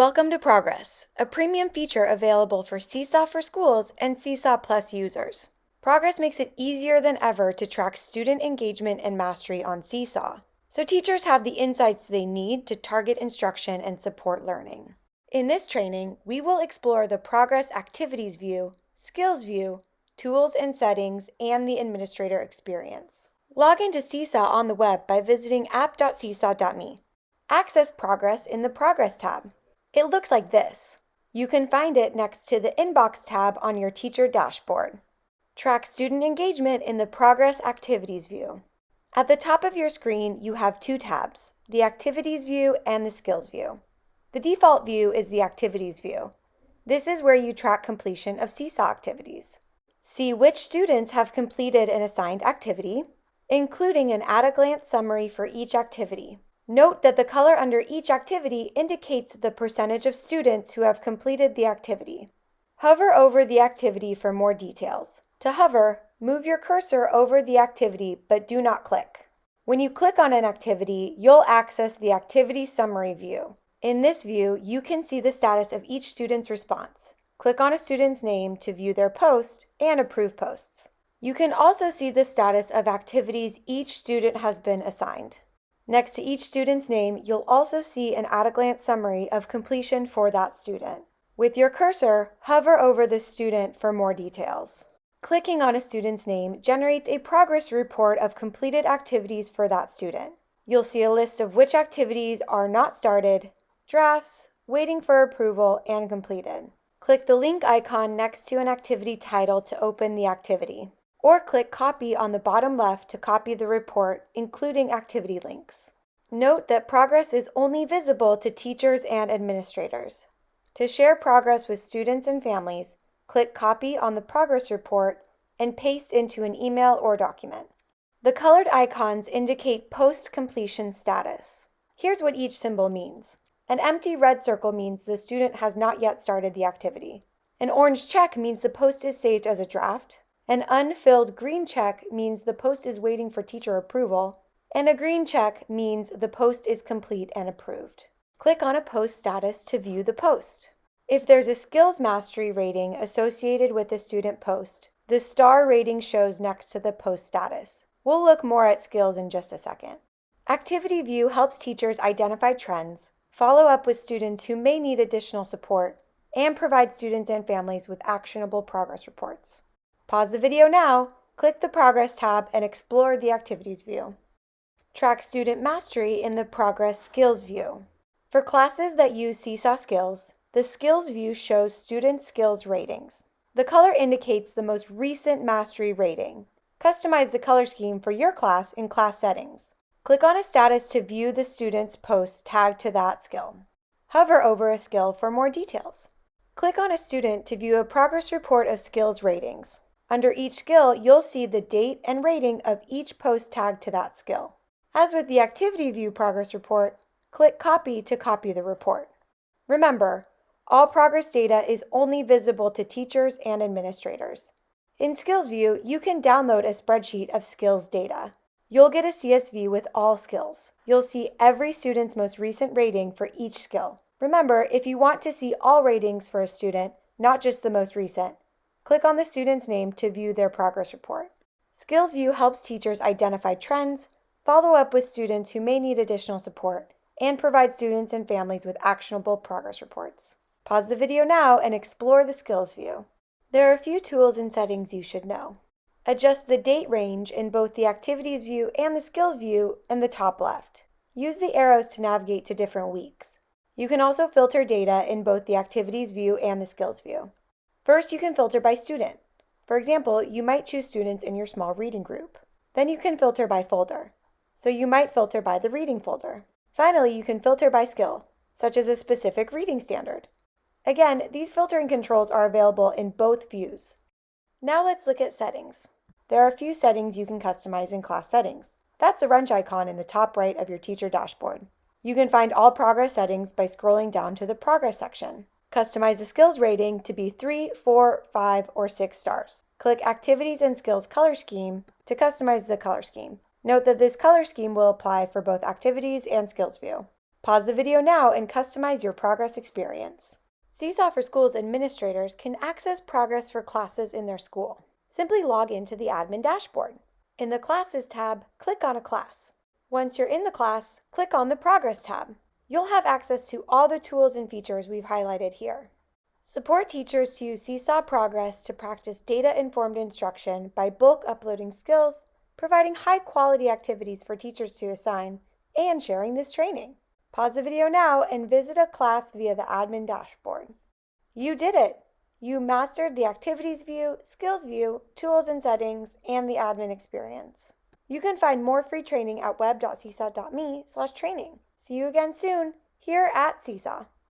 Welcome to Progress, a premium feature available for Seesaw for Schools and Seesaw Plus users. Progress makes it easier than ever to track student engagement and mastery on Seesaw, so teachers have the insights they need to target instruction and support learning. In this training, we will explore the Progress Activities View, Skills View, Tools and Settings, and the Administrator Experience. Log into Seesaw on the web by visiting app.seesaw.me. Access Progress in the Progress tab. It looks like this. You can find it next to the Inbox tab on your teacher dashboard. Track student engagement in the Progress Activities view. At the top of your screen, you have two tabs, the Activities view and the Skills view. The default view is the Activities view. This is where you track completion of Seesaw activities. See which students have completed an assigned activity, including an at-a-glance summary for each activity. Note that the color under each activity indicates the percentage of students who have completed the activity. Hover over the activity for more details. To hover, move your cursor over the activity but do not click. When you click on an activity, you'll access the Activity Summary view. In this view, you can see the status of each student's response. Click on a student's name to view their post and approve posts. You can also see the status of activities each student has been assigned. Next to each student's name, you'll also see an at-a-glance summary of completion for that student. With your cursor, hover over the student for more details. Clicking on a student's name generates a progress report of completed activities for that student. You'll see a list of which activities are not started, drafts, waiting for approval, and completed. Click the link icon next to an activity title to open the activity or click Copy on the bottom left to copy the report, including activity links. Note that progress is only visible to teachers and administrators. To share progress with students and families, click Copy on the progress report and paste into an email or document. The colored icons indicate post-completion status. Here's what each symbol means. An empty red circle means the student has not yet started the activity. An orange check means the post is saved as a draft. An unfilled green check means the post is waiting for teacher approval, and a green check means the post is complete and approved. Click on a post status to view the post. If there's a skills mastery rating associated with the student post, the star rating shows next to the post status. We'll look more at skills in just a second. Activity View helps teachers identify trends, follow up with students who may need additional support, and provide students and families with actionable progress reports. Pause the video now, click the Progress tab, and explore the Activities view. Track student mastery in the Progress Skills view. For classes that use Seesaw Skills, the Skills view shows student skills ratings. The color indicates the most recent mastery rating. Customize the color scheme for your class in class settings. Click on a status to view the student's post tagged to that skill. Hover over a skill for more details. Click on a student to view a progress report of skills ratings. Under each skill, you'll see the date and rating of each post tagged to that skill. As with the Activity View progress report, click Copy to copy the report. Remember, all progress data is only visible to teachers and administrators. In Skills View, you can download a spreadsheet of skills data. You'll get a CSV with all skills. You'll see every student's most recent rating for each skill. Remember, if you want to see all ratings for a student, not just the most recent, Click on the student's name to view their progress report. Skills View helps teachers identify trends, follow up with students who may need additional support, and provide students and families with actionable progress reports. Pause the video now and explore the Skills View. There are a few tools and settings you should know. Adjust the date range in both the Activities view and the Skills view in the top left. Use the arrows to navigate to different weeks. You can also filter data in both the Activities view and the Skills view. First, you can filter by student. For example, you might choose students in your small reading group. Then you can filter by folder. So you might filter by the reading folder. Finally, you can filter by skill, such as a specific reading standard. Again, these filtering controls are available in both views. Now let's look at settings. There are a few settings you can customize in class settings. That's the wrench icon in the top right of your teacher dashboard. You can find all progress settings by scrolling down to the progress section. Customize the skills rating to be 3, 4, 5, or 6 stars. Click Activities and Skills Color Scheme to customize the color scheme. Note that this color scheme will apply for both Activities and Skills View. Pause the video now and customize your progress experience. Seesaw for Schools administrators can access progress for classes in their school. Simply log into the admin dashboard. In the Classes tab, click on a class. Once you're in the class, click on the Progress tab. You'll have access to all the tools and features we've highlighted here. Support teachers to use Seesaw Progress to practice data-informed instruction by bulk uploading skills, providing high-quality activities for teachers to assign, and sharing this training. Pause the video now and visit a class via the admin dashboard. You did it! You mastered the activities view, skills view, tools and settings, and the admin experience. You can find more free training at web.seesaw.me slash training. See you again soon here at Seesaw.